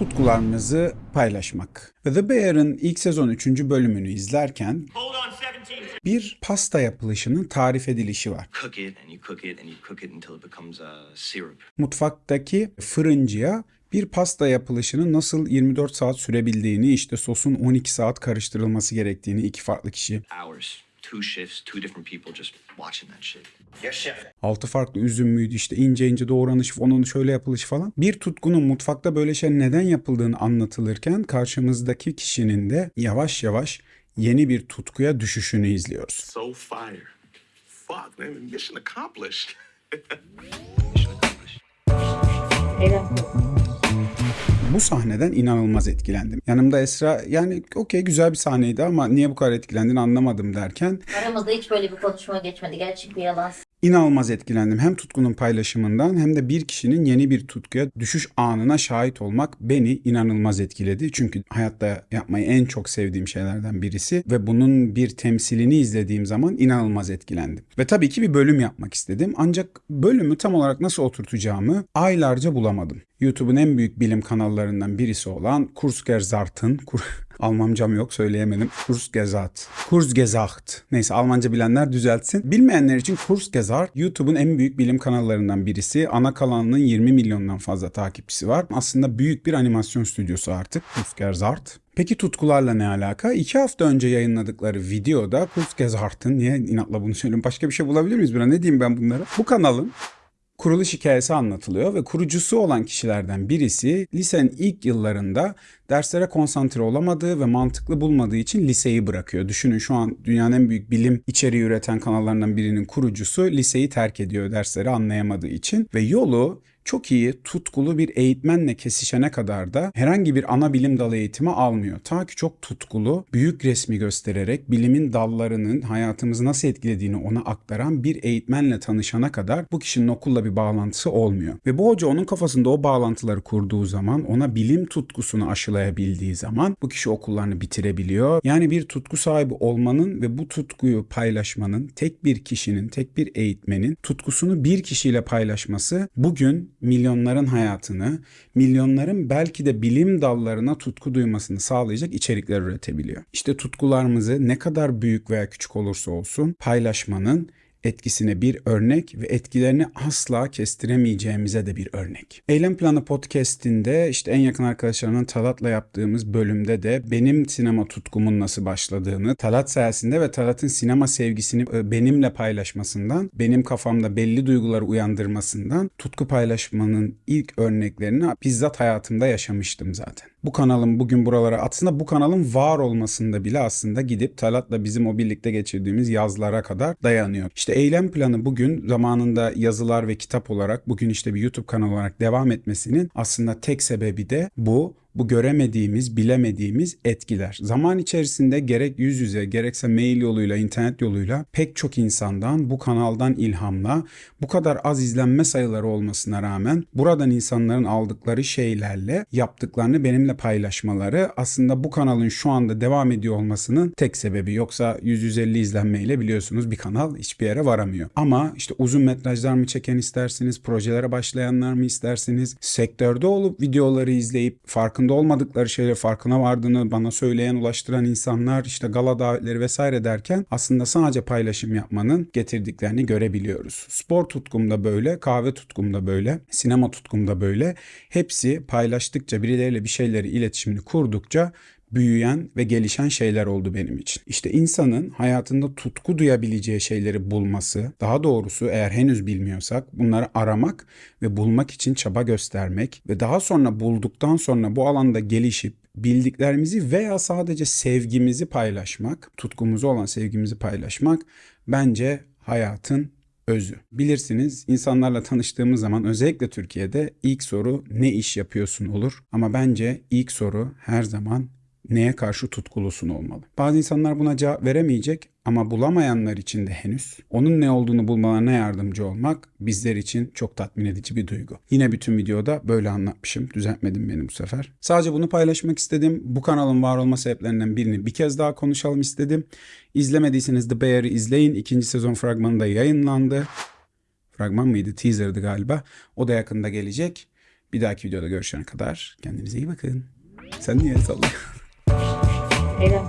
tutkularımızı paylaşmak. The Bear'ın ilk sezon 3. bölümünü izlerken Hold on 17. bir pasta yapılışının tarif edilişi var. syrup. Mutfaktaki fırıncıya bir pasta yapılışının nasıl 24 saat sürebildiğini, işte sosun 12 saat karıştırılması gerektiğini iki farklı kişi, Hours, two shifts, two different people just watching that shit. Yes, chef. altı farklı üzüm müydü işte ince ince doğranış, onun şöyle yapılış falan. Bir tutkunun mutfakta böyle şey neden yapıldığını anlatılırken karşımızdaki kişinin de yavaş yavaş yeni bir tutkuya düşüşünü izliyoruz. So fire. Fuck, man, mission accomplished. Mission accomplished. Bu sahneden inanılmaz etkilendim. Yanımda Esra yani okey güzel bir sahneydi ama niye bu kadar etkilendiğini anlamadım derken Aramızda hiç böyle bir konuşma geçmedi. Gerçek bir yalan. İnanılmaz etkilendim. Hem tutkunun paylaşımından hem de bir kişinin yeni bir tutkuya düşüş anına şahit olmak beni inanılmaz etkiledi. Çünkü hayatta yapmayı en çok sevdiğim şeylerden birisi ve bunun bir temsilini izlediğim zaman inanılmaz etkilendim. Ve tabii ki bir bölüm yapmak istedim. Ancak bölümü tam olarak nasıl oturtacağımı aylarca bulamadım. YouTube'un en büyük bilim kanallarından birisi olan Kurzgesagt'ın Kur Almancam yok söyleyemedim. Kurzgesagt. Kurzgesagt. Neyse Almanca bilenler düzeltsin. Bilmeyenler için Kurzgesagt YouTube'un en büyük bilim kanallarından birisi. Ana kanalının 20 milyondan fazla takipçisi var. Aslında büyük bir animasyon stüdyosu artık. Kurzgesagt. Peki tutkularla ne alaka? İki hafta önce yayınladıkları videoda Kurzgesagt'ın niye inatla bunu söylüyorum? Başka bir şey bulabilir miyiz buna? Ne diyeyim ben bunlara? Bu kanalın kuruluş hikayesi anlatılıyor ve kurucusu olan kişilerden birisi lisenin ilk yıllarında derslere konsantre olamadığı ve mantıklı bulmadığı için liseyi bırakıyor. Düşünün şu an dünyanın en büyük bilim içeriği üreten kanallarından birinin kurucusu liseyi terk ediyor dersleri anlayamadığı için ve yolu çok iyi, tutkulu bir eğitmenle kesişene kadar da herhangi bir ana bilim dalı eğitimi almıyor. Ta ki çok tutkulu, büyük resmi göstererek bilimin dallarının hayatımızı nasıl etkilediğini ona aktaran bir eğitmenle tanışana kadar bu kişinin okulla bir bağlantısı olmuyor. Ve bu hoca onun kafasında o bağlantıları kurduğu zaman, ona bilim tutkusunu aşılayabildiği zaman bu kişi okullarını bitirebiliyor. Yani bir tutku sahibi olmanın ve bu tutkuyu paylaşmanın tek bir kişinin, tek bir eğitmenin tutkusunu bir kişiyle paylaşması bugün milyonların hayatını, milyonların belki de bilim dallarına tutku duymasını sağlayacak içerikler üretebiliyor. İşte tutkularımızı ne kadar büyük veya küçük olursa olsun paylaşmanın etkisine bir örnek ve etkilerini asla kestiremeyeceğimize de bir örnek. Eylem Planı podcast'inde işte en yakın arkadaşlarımın Talat'la yaptığımız bölümde de benim sinema tutkumun nasıl başladığını, Talat sayesinde ve Talat'ın sinema sevgisini e, benimle paylaşmasından, benim kafamda belli duyguları uyandırmasından tutku paylaşmanın ilk örneklerini bizzat hayatımda yaşamıştım zaten. Bu kanalın bugün buralara aslında bu kanalın var olmasında bile aslında gidip Talat'la bizim o birlikte geçirdiğimiz yazlara kadar dayanıyor. İşte eylem planı bugün zamanında yazılar ve kitap olarak bugün işte bir YouTube kanalı olarak devam etmesinin aslında tek sebebi de bu bu göremediğimiz, bilemediğimiz etkiler. Zaman içerisinde gerek yüz yüze gerekse mail yoluyla, internet yoluyla pek çok insandan bu kanaldan ilhamla bu kadar az izlenme sayıları olmasına rağmen buradan insanların aldıkları şeylerle yaptıklarını benimle paylaşmaları aslında bu kanalın şu anda devam ediyor olmasının tek sebebi. Yoksa 100-150 izlenmeyle biliyorsunuz bir kanal hiçbir yere varamıyor. Ama işte uzun metrajlar mı çeken istersiniz, projelere başlayanlar mı istersiniz, sektörde olup videoları izleyip farkında olmadıkları şeyle farkına vardığını bana söyleyen, ulaştıran insanlar işte gala davetleri vesaire derken aslında sadece paylaşım yapmanın getirdiklerini görebiliyoruz. Spor tutkumda böyle, kahve tutkumda böyle, sinema tutkumda böyle. Hepsi paylaştıkça birileriyle bir şeyleri iletişimini kurdukça büyüyen ve gelişen şeyler oldu benim için. İşte insanın hayatında tutku duyabileceği şeyleri bulması, daha doğrusu eğer henüz bilmiyorsak bunları aramak ve bulmak için çaba göstermek ve daha sonra bulduktan sonra bu alanda gelişip bildiklerimizi veya sadece sevgimizi paylaşmak, tutkumuzu olan sevgimizi paylaşmak bence hayatın özü. Bilirsiniz insanlarla tanıştığımız zaman özellikle Türkiye'de ilk soru ne iş yapıyorsun olur ama bence ilk soru her zaman neye karşı tutkulusun olmalı. Bazı insanlar buna cevap veremeyecek ama bulamayanlar için de henüz onun ne olduğunu bulmalarına yardımcı olmak bizler için çok tatmin edici bir duygu. Yine bütün videoda böyle anlatmışım. Düzeltmedim beni bu sefer. Sadece bunu paylaşmak istedim. Bu kanalın var olma sebeplerinden birini bir kez daha konuşalım istedim. İzlemediyseniz The Bear'ı izleyin. İkinci sezon fragmanı da yayınlandı. Fragman mıydı? Teaser'dı galiba. O da yakında gelecek. Bir dahaki videoda görüşene kadar kendinize iyi bakın. Sen niye sallıyorsun? Era